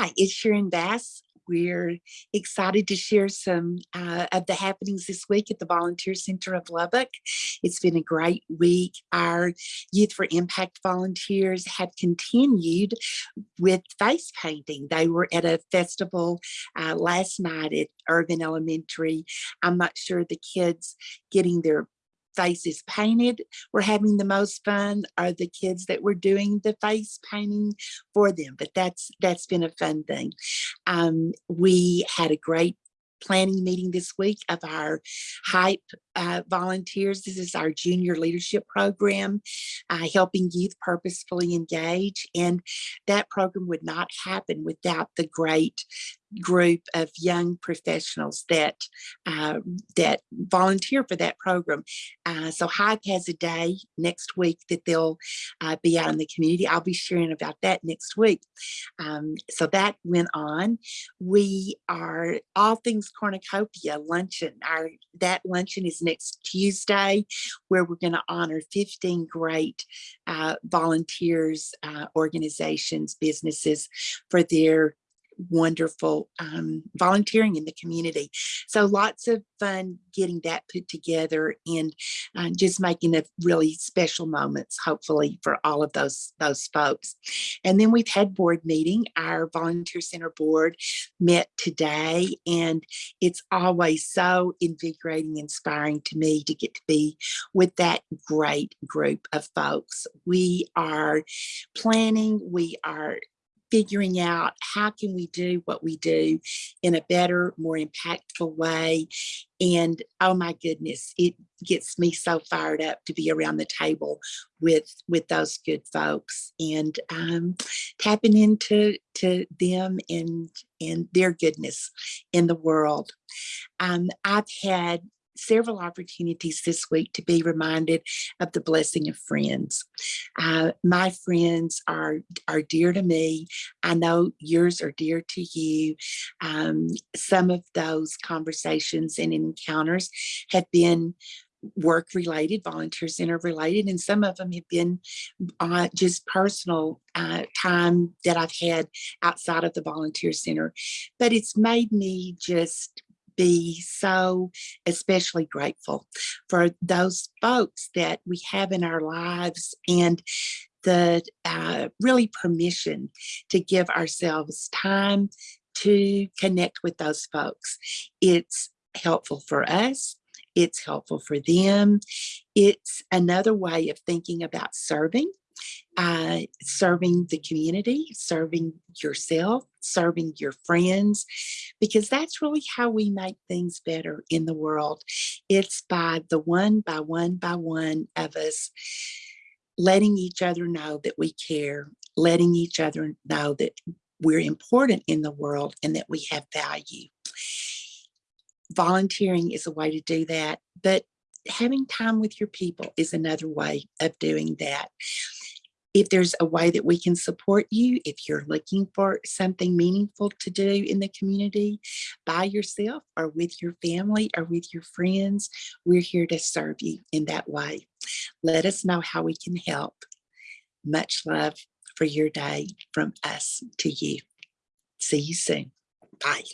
Hi, it's Sharon Bass. We're excited to share some uh, of the happenings this week at the Volunteer Center of Lubbock. It's been a great week. Our Youth for Impact volunteers have continued with face painting. They were at a festival uh, last night at Irvin Elementary. I'm not sure the kids getting their faces painted. Were having the most fun are the kids that were doing the face painting for them but that's that's been a fun thing. Um, we had a great planning meeting this week of our hype uh, volunteers. This is our junior leadership program uh, helping youth purposefully engage and that program would not happen without the great group of young professionals that uh, that volunteer for that program. Uh, so Hype has a day next week that they'll uh, be out in the community. I'll be sharing about that next week. Um, so that went on. We are all things cornucopia luncheon. Our that luncheon is next Tuesday, where we're going to honor 15 great uh, volunteers, uh, organizations, businesses for their wonderful um, volunteering in the community. So lots of fun getting that put together and uh, just making a really special moments, hopefully for all of those, those folks. And then we've had board meeting. Our volunteer center board met today and it's always so invigorating, inspiring to me to get to be with that great group of folks. We are planning, we are figuring out how can we do what we do in a better, more impactful way. And oh my goodness, it gets me so fired up to be around the table with with those good folks and um, tapping into to them and and their goodness in the world. Um, I've had several opportunities this week to be reminded of the blessing of friends. Uh, my friends are, are dear to me. I know yours are dear to you. Um, some of those conversations and encounters have been work related, volunteer center related, and some of them have been uh, just personal uh, time that I've had outside of the volunteer center. But it's made me just be so especially grateful for those folks that we have in our lives and the uh, really permission to give ourselves time to connect with those folks. It's helpful for us. It's helpful for them. It's another way of thinking about serving uh, serving the community, serving yourself, serving your friends, because that's really how we make things better in the world. It's by the one by one by one of us letting each other know that we care, letting each other know that we're important in the world and that we have value. Volunteering is a way to do that, but having time with your people is another way of doing that if there's a way that we can support you, if you're looking for something meaningful to do in the community by yourself or with your family or with your friends, we're here to serve you in that way. Let us know how we can help. Much love for your day from us to you. See you soon. Bye.